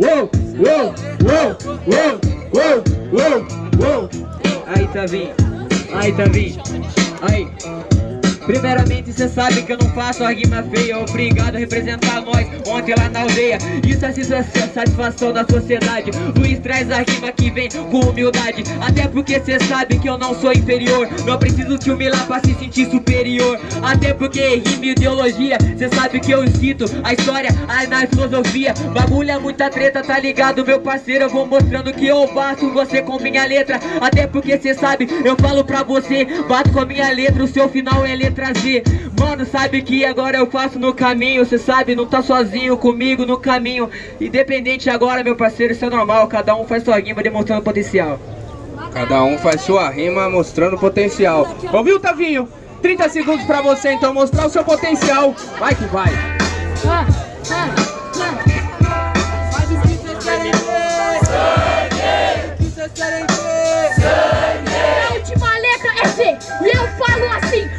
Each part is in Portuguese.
uou, uou, uou, uou, uou, uou, uou. Aí, Tavinho. Aí, Tavinho. Aí. Primeiramente cê sabe que eu não faço a rima feia. Obrigado a representar nós ontem lá na aldeia. Isso é satisfação da sociedade. Luiz traz a rima que vem com humildade. Até porque cê sabe que eu não sou inferior. Não preciso te humilhar pra se sentir superior. Até porque rima e ideologia Cê sabe que eu cito a história, a na filosofia. Bagulho é muita treta, tá ligado meu parceiro? Eu vou mostrando que eu bato você com minha letra. Até porque cê sabe, eu falo pra você Bato com a minha letra, o seu final é letra trazer. Mano, sabe que agora eu faço no caminho Cê sabe, não tá sozinho comigo no caminho. Independente agora, meu parceiro, isso é normal Cada um faz sua rima demonstrando potencial. Cada um faz sua rima mostrando potencial. Ouviu, Tavinho? 30 segundos pra você então mostrar o seu potencial. Vai que vai. Ah, ah.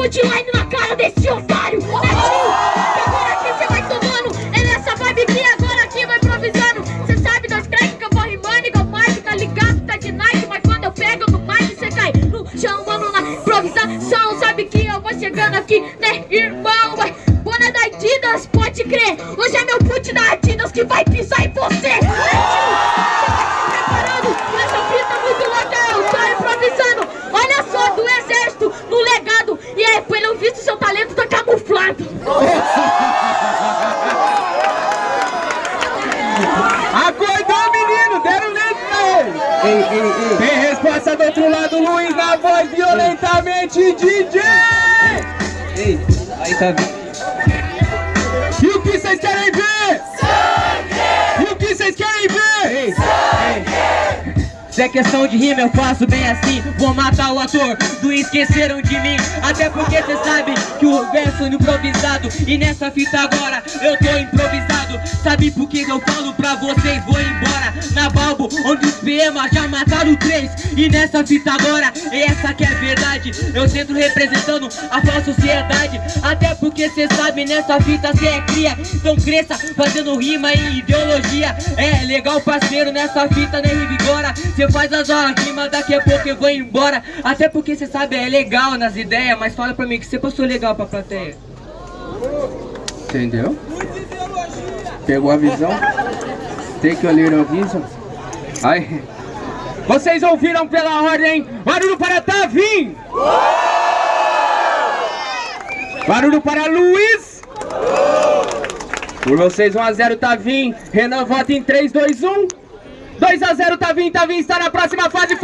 punchline na cara desse otário. Netinho, agora aqui cê vai tomando. É nessa vibe que agora aqui vai improvisando. Cê sabe das crack que eu vou rimando igual Mike Tá ligado, tá de Nike Mas quando eu pego no mic cê cai no chão Mano, na improvisação. Sabe que eu vou chegando aqui, né irmão Ei, ei, ei. Tem resposta do outro lado, Luiz, na voz violentamente DJ! Ei, aí tá vindo. Se é questão de rima, eu faço bem assim. Vou matar o ator do Esqueceram de Mim. Até porque cê sabe que o verso é improvisado. E nessa fita agora eu tô improvisado. Sabe por que eu falo pra vocês? Vou embora. Na Balbo Onde os PEMA já mataram três. E nessa fita agora, essa que é verdade. Eu centro representando a falsa sociedade. Até porque cê sabe nessa fita cê é cria. Então cresça fazendo rima e ideologia. É legal parceiro nessa fita né Rivigora? Cê faz as horas rimas daqui a pouco eu vou embora Até porque cê sabe é legal nas ideias Mas fala pra mim que você passou legal pra plateia Entendeu? Pegou a visão? Take a little vision. Aí. Vocês ouviram pela ordem? Barulho para Tavim! Barulho para Luiz! Por vocês 1x0 Tavim. Renan vota em 3, 2, 1. 2x0 Tavim. Tavim está na próxima fase. Faz